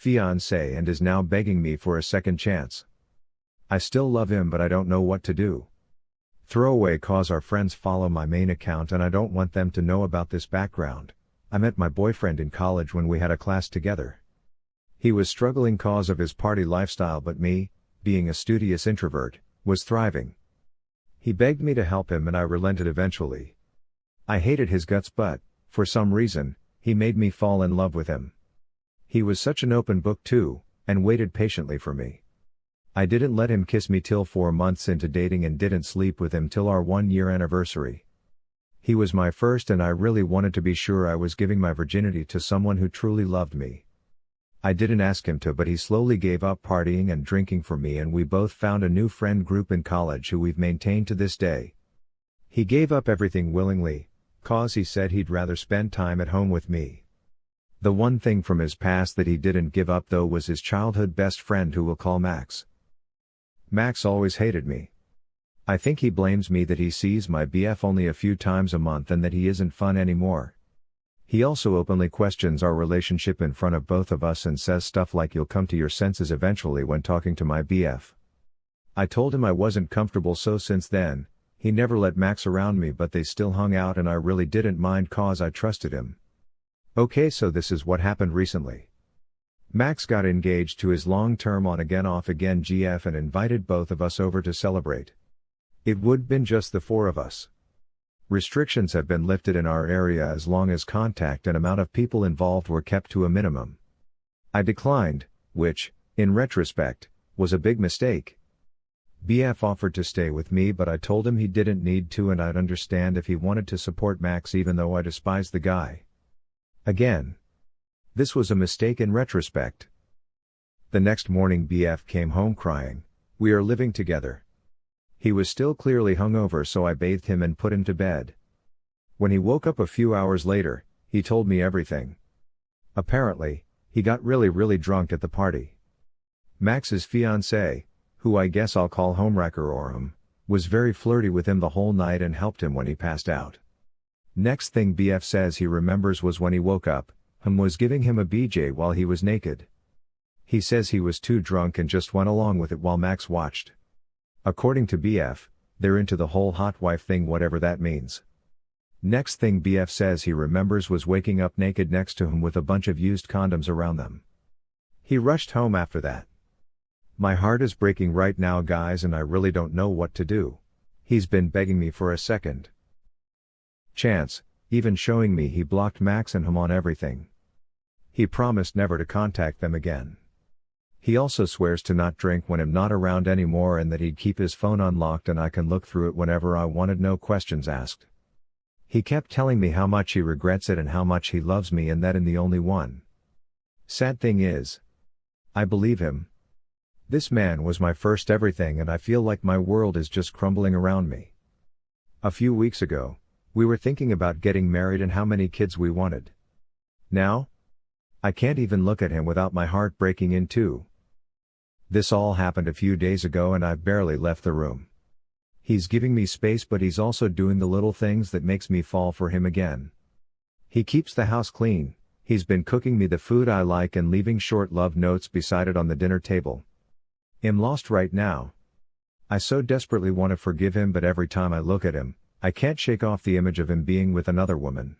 fiance and is now begging me for a second chance. I still love him but I don't know what to do. Throwaway cause our friends follow my main account and I don't want them to know about this background. I met my boyfriend in college when we had a class together. He was struggling cause of his party lifestyle but me, being a studious introvert, was thriving. He begged me to help him and I relented eventually. I hated his guts but, for some reason, he made me fall in love with him. He was such an open book too, and waited patiently for me. I didn't let him kiss me till four months into dating and didn't sleep with him till our one year anniversary. He was my first and I really wanted to be sure I was giving my virginity to someone who truly loved me. I didn't ask him to but he slowly gave up partying and drinking for me and we both found a new friend group in college who we've maintained to this day. He gave up everything willingly, cause he said he'd rather spend time at home with me. The one thing from his past that he didn't give up though was his childhood best friend who we'll call Max. Max always hated me. I think he blames me that he sees my BF only a few times a month and that he isn't fun anymore. He also openly questions our relationship in front of both of us and says stuff like you'll come to your senses eventually when talking to my BF. I told him I wasn't comfortable so since then, he never let Max around me but they still hung out and I really didn't mind cause I trusted him. Okay so this is what happened recently. Max got engaged to his long-term on-again off-again GF and invited both of us over to celebrate. It would been just the four of us. Restrictions have been lifted in our area as long as contact and amount of people involved were kept to a minimum. I declined, which, in retrospect, was a big mistake. BF offered to stay with me but I told him he didn't need to and I'd understand if he wanted to support Max even though I despised the guy. Again, this was a mistake in retrospect. The next morning BF came home crying, we are living together. He was still clearly hungover so I bathed him and put him to bed. When he woke up a few hours later, he told me everything. Apparently, he got really really drunk at the party. Max's fiancée, who I guess I'll call Homewrecker or him, was very flirty with him the whole night and helped him when he passed out. Next thing BF says he remembers was when he woke up, Hum was giving him a BJ while he was naked. He says he was too drunk and just went along with it while Max watched. According to BF, they're into the whole hot wife thing whatever that means. Next thing BF says he remembers was waking up naked next to him with a bunch of used condoms around them. He rushed home after that. My heart is breaking right now guys and I really don't know what to do. He's been begging me for a second chance, even showing me he blocked Max and him on everything. He promised never to contact them again. He also swears to not drink when I'm not around anymore and that he'd keep his phone unlocked and I can look through it whenever I wanted no questions asked. He kept telling me how much he regrets it and how much he loves me and that I'm the only one. Sad thing is, I believe him. This man was my first everything and I feel like my world is just crumbling around me. A few weeks ago, we were thinking about getting married and how many kids we wanted. Now, I can't even look at him without my heart breaking in two. This all happened a few days ago and I've barely left the room. He's giving me space but he's also doing the little things that makes me fall for him again. He keeps the house clean, he's been cooking me the food I like and leaving short love notes beside it on the dinner table. I'm lost right now. I so desperately want to forgive him but every time I look at him, I can't shake off the image of him being with another woman.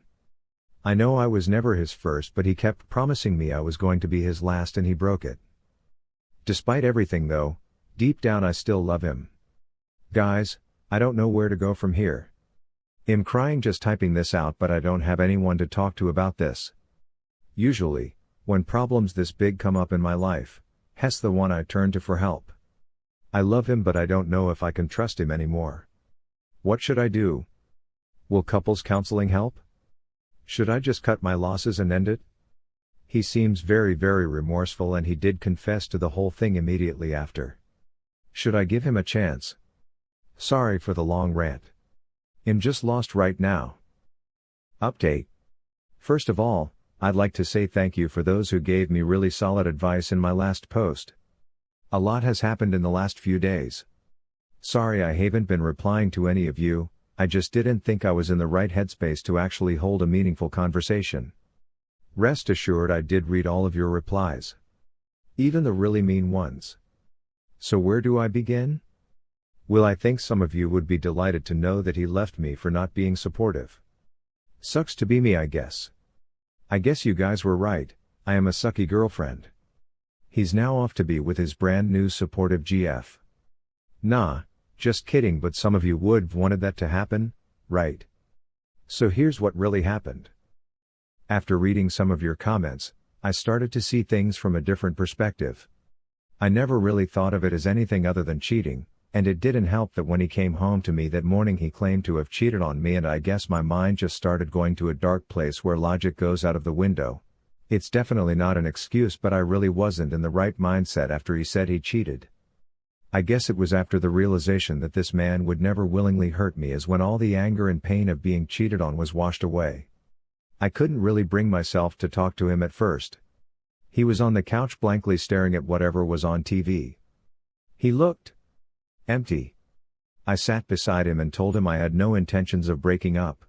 I know I was never his first but he kept promising me I was going to be his last and he broke it. Despite everything though, deep down I still love him. Guys, I don't know where to go from here. I'm crying just typing this out but I don't have anyone to talk to about this. Usually, when problems this big come up in my life, Hess the one I turn to for help. I love him but I don't know if I can trust him anymore. What should I do? Will couples counseling help? Should I just cut my losses and end it? He seems very very remorseful and he did confess to the whole thing immediately after. Should I give him a chance? Sorry for the long rant. I'm just lost right now. Update. First of all, I'd like to say thank you for those who gave me really solid advice in my last post. A lot has happened in the last few days. Sorry I haven't been replying to any of you, I just didn't think I was in the right headspace to actually hold a meaningful conversation. Rest assured I did read all of your replies. Even the really mean ones. So where do I begin? Will I think some of you would be delighted to know that he left me for not being supportive. Sucks to be me, I guess. I guess you guys were right, I am a sucky girlfriend. He's now off to be with his brand new supportive GF. Nah, just kidding, but some of you would've wanted that to happen, right? So here's what really happened. After reading some of your comments, I started to see things from a different perspective. I never really thought of it as anything other than cheating, and it didn't help that when he came home to me that morning he claimed to have cheated on me and I guess my mind just started going to a dark place where logic goes out of the window. It's definitely not an excuse but I really wasn't in the right mindset after he said he cheated. I guess it was after the realization that this man would never willingly hurt me as when all the anger and pain of being cheated on was washed away. I couldn't really bring myself to talk to him at first. He was on the couch blankly staring at whatever was on TV. He looked empty. I sat beside him and told him I had no intentions of breaking up.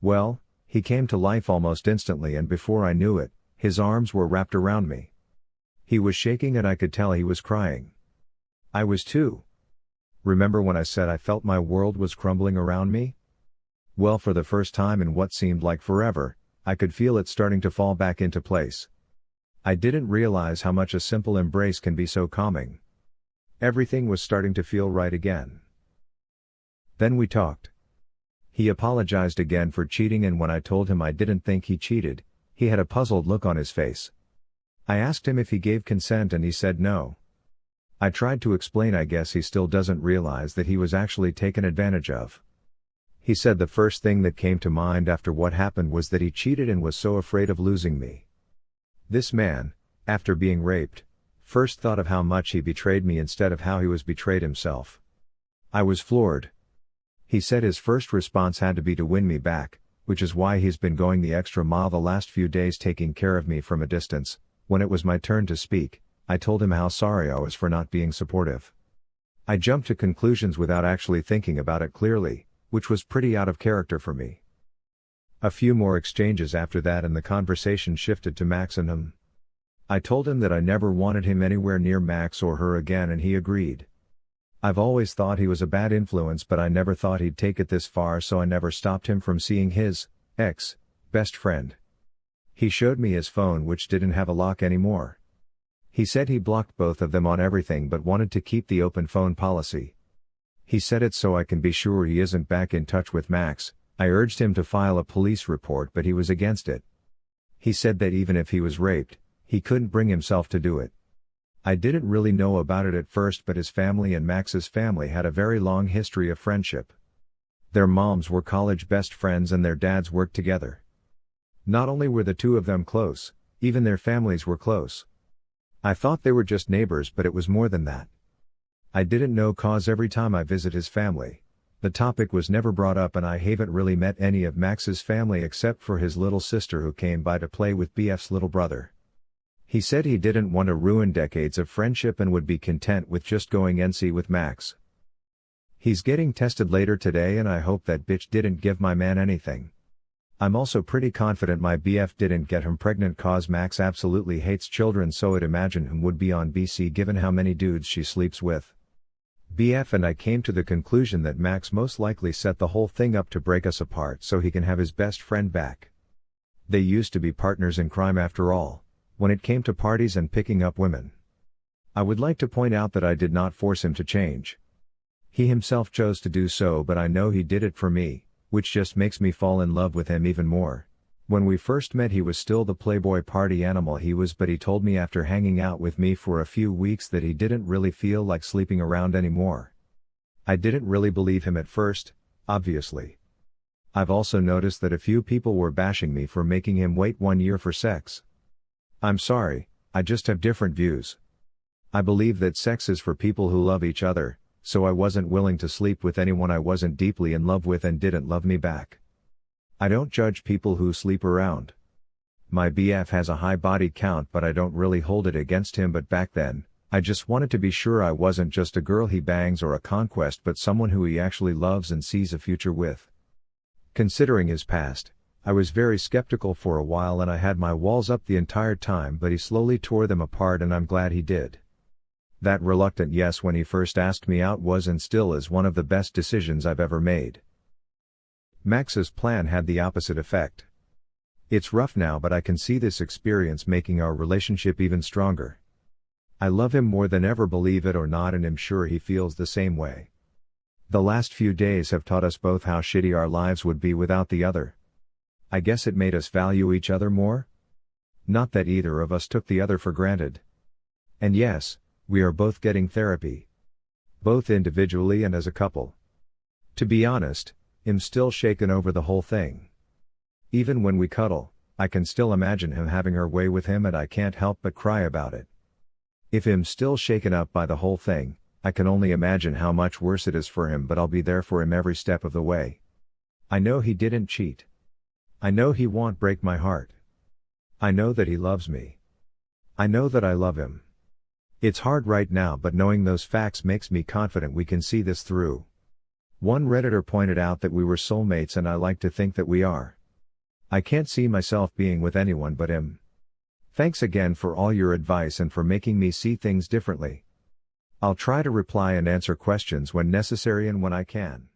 Well, he came to life almost instantly and before I knew it, his arms were wrapped around me. He was shaking and I could tell he was crying. I was too. Remember when I said I felt my world was crumbling around me? Well, for the first time in what seemed like forever, I could feel it starting to fall back into place. I didn't realize how much a simple embrace can be so calming. Everything was starting to feel right again. Then we talked. He apologized again for cheating, and when I told him I didn't think he cheated, he had a puzzled look on his face. I asked him if he gave consent, and he said no. I tried to explain, I guess he still doesn't realize that he was actually taken advantage of. He said the first thing that came to mind after what happened was that he cheated and was so afraid of losing me. This man, after being raped, first thought of how much he betrayed me instead of how he was betrayed himself. I was floored. He said his first response had to be to win me back, which is why he's been going the extra mile the last few days taking care of me from a distance. When it was my turn to speak, I told him how sorry I was for not being supportive. I jumped to conclusions without actually thinking about it clearly, which was pretty out of character for me. A few more exchanges after that and the conversation shifted to Max and him. I told him that I never wanted him anywhere near Max or her again and he agreed. I've always thought he was a bad influence but I never thought he'd take it this far so I never stopped him from seeing his, ex, best friend. He showed me his phone which didn't have a lock anymore. He said he blocked both of them on everything but wanted to keep the open phone policy. He said it so I can be sure he isn't back in touch with Max. I urged him to file a police report but he was against it. He said that even if he was raped, he couldn't bring himself to do it. I didn't really know about it at first but his family and Max's family had a very long history of friendship. Their moms were college best friends and their dads worked together. Not only were the two of them close, even their families were close. I thought they were just neighbors but it was more than that. I didn't know cause every time I visit his family. The topic was never brought up and I haven't really met any of Max's family except for his little sister who came by to play with BF's little brother. He said he didn't want to ruin decades of friendship and would be content with just going NC with Max. He's getting tested later today and I hope that bitch didn't give my man anything. I'm also pretty confident my BF didn't get him pregnant cause Max absolutely hates children so I'd imagine him would be on BC given how many dudes she sleeps with. BF and I came to the conclusion that Max most likely set the whole thing up to break us apart so he can have his best friend back. They used to be partners in crime after all, when it came to parties and picking up women. I would like to point out that I did not force him to change. He himself chose to do so but I know he did it for me, which just makes me fall in love with him even more. When we first met he was still the playboy party animal he was but he told me after hanging out with me for a few weeks that he didn't really feel like sleeping around anymore. I didn't really believe him at first, obviously. I've also noticed that a few people were bashing me for making him wait one year for sex. I'm sorry, I just have different views. I believe that sex is for people who love each other, so I wasn't willing to sleep with anyone I wasn't deeply in love with and didn't love me back. I don't judge people who sleep around. My BF has a high body count but I don't really hold it against him but back then, I just wanted to be sure I wasn't just a girl he bangs or a conquest but someone who he actually loves and sees a future with. Considering his past, I was very skeptical for a while and I had my walls up the entire time but he slowly tore them apart and I'm glad he did. That reluctant yes when he first asked me out was and still is one of the best decisions I've ever made. Max's plan had the opposite effect. It's rough now but I can see this experience making our relationship even stronger. I love him more than ever believe it or not and am sure he feels the same way. The last few days have taught us both how shitty our lives would be without the other. I guess it made us value each other more? Not that either of us took the other for granted. And yes, we are both getting therapy. Both individually and as a couple. To be honest, I'm still shaken over the whole thing. Even when we cuddle, I can still imagine him having her way with him and I can't help but cry about it. If I'm still shaken up by the whole thing, I can only imagine how much worse it is for him but I'll be there for him every step of the way. I know he didn't cheat. I know he won't break my heart. I know that he loves me. I know that I love him. It's hard right now but knowing those facts makes me confident we can see this through. One Redditor pointed out that we were soulmates and I like to think that we are. I can't see myself being with anyone but him. Thanks again for all your advice and for making me see things differently. I'll try to reply and answer questions when necessary and when I can.